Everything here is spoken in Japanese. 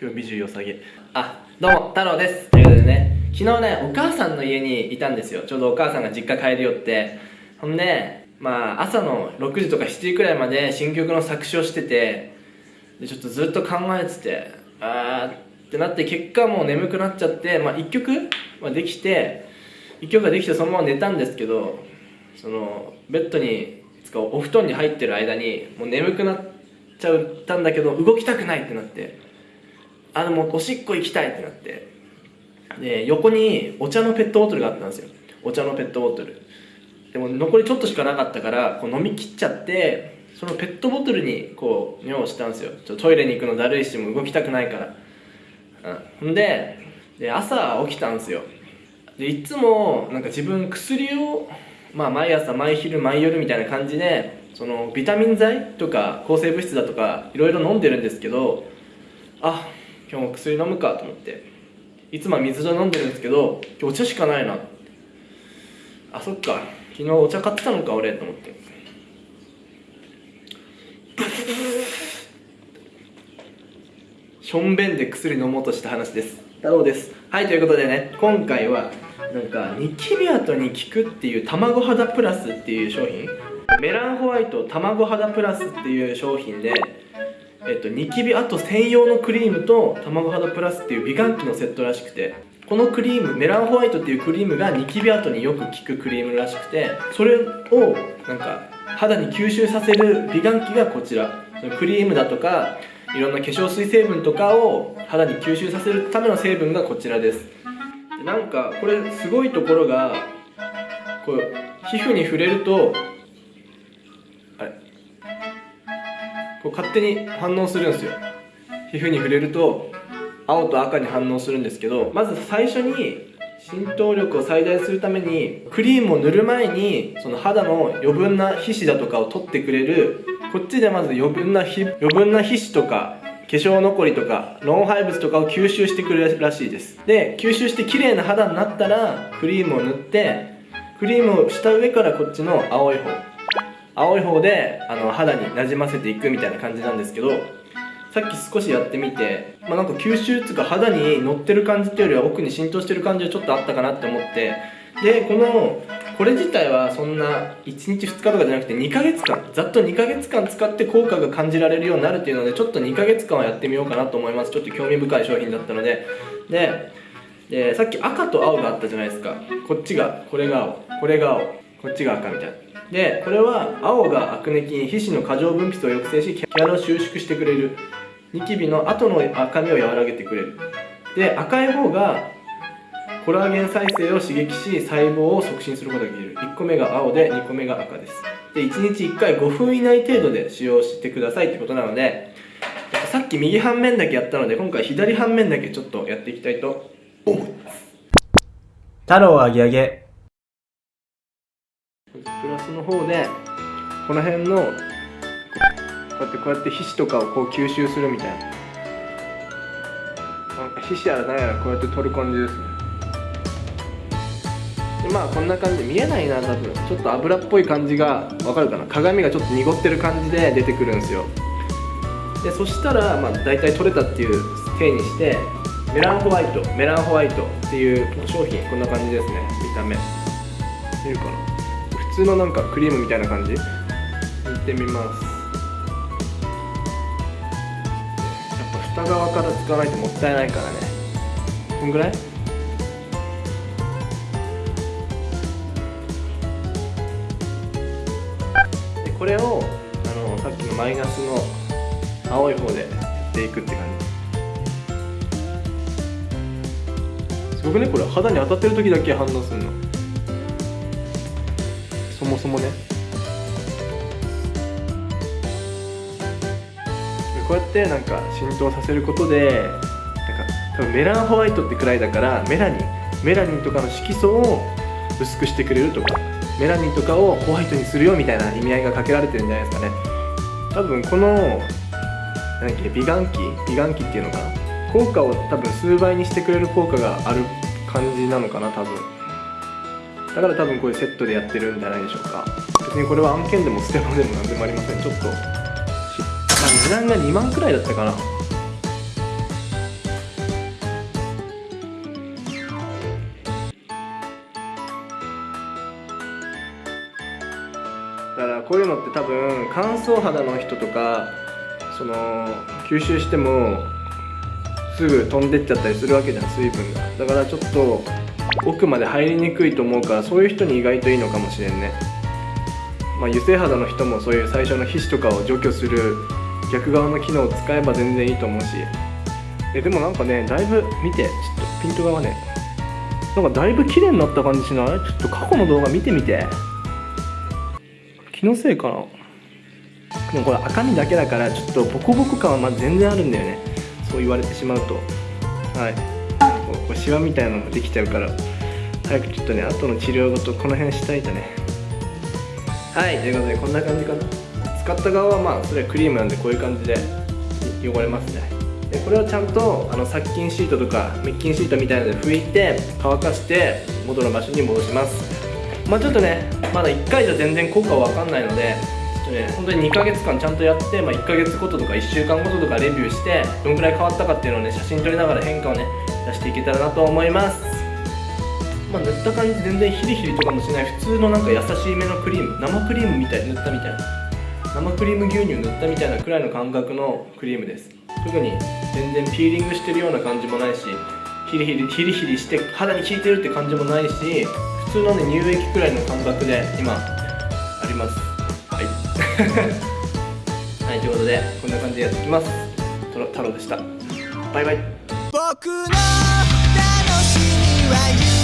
今日美女よさげ。あどうも太郎です。ということでね昨日ねお母さんの家にいたんですよ。ちょうどお母さんが実家帰りよって。ほんでまあ朝の6時とか7時くらいまで新曲の作詞をしててでちょっとずっと考えててあーってなって結果もう眠くなっちゃってまあ1曲、まあ、できて1曲ができてそのまま寝たんですけどそのベッドにつかお布団に入ってる間にもう眠くなっちゃったんだけど動きたくないってなって。あでもうおしっこ行きたいってなって。で横にお茶のペットボトルがあったんですよ。お茶のペットボトル。でも残りちょっとしかなかったからこう飲み切っちゃってそのペットボトルにこう尿をしたんですよ。ちょトイレに行くのだるいしもう動きたくないから。うんほんでで朝起きたんですよ。でいつもなんか自分薬をまあ毎朝毎昼毎夜みたいな感じでそのビタミン剤とか抗生物質だとかいろいろ飲んでるんですけどあ今日も薬飲むかと思って。いつもは水で飲んでるんですけど今日お茶しかないな。あそっか。昨日お茶買ってたのか俺と思って。しょんべんで薬飲もうとした話です。太郎です。はいということでね今回はなんかニキビ跡に効くっていう卵肌プラスっていう商品。メランホワイト卵肌プラスっていう商品でえっと、ニキビ跡専用のクリームと卵肌プラスっていう美顔器のセットらしくてこのクリームメランホワイトっていうクリームがニキビ跡によく効くクリームらしくてそれをなんか肌に吸収させる美顔器がこちら。そのクリームだとかいろんな化粧水成分とかを肌に吸収させるための成分がこちらです。なんかこれすごいところがこう皮膚に触れるとこう勝手に反応するんですよ。皮膚に触れると青と赤に反応するんですけどまず最初に浸透力を最大するためにクリームを塗る前にその肌の余分な皮脂だとかを取ってくれるこっちでまず余分な余分な皮脂とか化粧残りとか老廃物とかを吸収してくれるらしいです。で吸収して綺麗な肌になったらクリームを塗ってクリームをした上からこっちの青い方青い方であの肌になじませていくみたいな感じなんですけどさっき少しやってみて、まあ、なんか吸収っていうか肌に乗ってる感じっていうよりは奥に浸透してる感じはちょっとあったかなって思ってでこのこれ自体はそんな1日2日とかじゃなくて2ヶ月間ざっと2ヶ月間使って効果が感じられるようになるっていうのでちょっと2ヶ月間はやってみようかなと思います。ちょっと興味深い商品だったので。ででさっき赤と青があったじゃないですか。こっちがこれが青これが青。こっちが赤みたい。なでこれは青がアクネ菌皮脂の過剰分泌を抑制し毛穴を収縮してくれる。ニキビの後の赤みを和らげてくれる。で赤い方がコラーゲン再生を刺激し細胞を促進することができる。1個目が青で2個目が赤です。で1日1回5分以内程度で使用してくださいってことなのでさっき右半面だけやったので今回左半面だけちょっとやっていきたいと思います。太郎あげあげスの方でこの辺のこうやってこうやって皮脂とかをこう吸収するみたいな。なんか皮脂やら何やらこうやって取る感じですね。でまあこんな感じ見えないな多分。ちょっと油っぽい感じがわかるかな。鏡がちょっと濁ってる感じで出てくるんですよ。でそしたらまあ大体取れたっていう体にしてメランホワイトメランホワイトっていう商品。こんな感じですね。見た目。見るかな。通のなんかクリームみたいな感じ？いってみます。やっぱ蓋側から使わないともったいないからね。こんぐらい？でこれをあのさっきのマイナスの青い方でやっていくって感じ。すごくねこれ肌に当たってる時だけ反応するの。もそもね。こうやってなんか浸透させることでなんか多分メランホワイトってくらいだからメラニンメラニンとかの色素を薄くしてくれるとかメラニンとかをホワイトにするよみたいな意味合いがかけられてるんじゃないですかね。多分このなんだっけ美顔器美顔器っていうのかな。効果を多分数倍にしてくれる効果がある感じなのかな多分。だから多分こういうセットでやってるんじゃないでしょうか。別にこれは案件でもステマでも何でもありません。ちょっと値段が2万くらいだったかな。だからこういうのって多分乾燥肌の人とかその吸収してもすぐ飛んでっちゃったりするわけじゃん水分が。だからちょっと奥まで入りにくいと思うからそういう人に意外といいのかもしれんね。まあ油性肌の人もそういう最初の皮脂とかを除去する逆側の機能を使えば全然いいと思うし。えでもなんかねだいぶ見てちょっとピントがねなんかだいぶ綺麗になった感じしない？ちょっと過去の動画見てみて。気のせいかな。でもこれ赤身だけだからちょっとボコボコ感はま全然あるんだよね。そう言われてしまうと。はい。こうこうシワみたいなのができちゃうから早くちょっとね後の治療ごとこの辺したいとね。はいということでこんな感じかな。使った側はまあそれはクリームなんでこういう感じで汚れますね。でこれをちゃんとあの殺菌シートとか滅菌シートみたいなので拭いて乾かして元の場所に戻します。まあちょっとねまだ1回じゃ全然効果は分かんないのでちょっとね本当に2ヶ月間ちゃんとやって、まあ、1ヶ月ごととか1週間ごととかレビューしてどんくらい変わったかっていうのをね写真撮りながら変化をね出していけたらなと思います。まあ塗った感じ全然ヒリヒリとかもしない。普通のなんか優しいめのクリーム生クリームみたい塗ったみたいな。生クリーム牛乳塗ったみたいなくらいの感覚のクリームです。特に全然ピーリングしてるような感じもないしヒリヒリヒリヒリして肌に効いてるって感じもないし普通のね乳液くらいの感覚で今あります。はい。はいということでこんな感じでやっていきます。トロ太郎でした。バイバイ。僕の楽しみは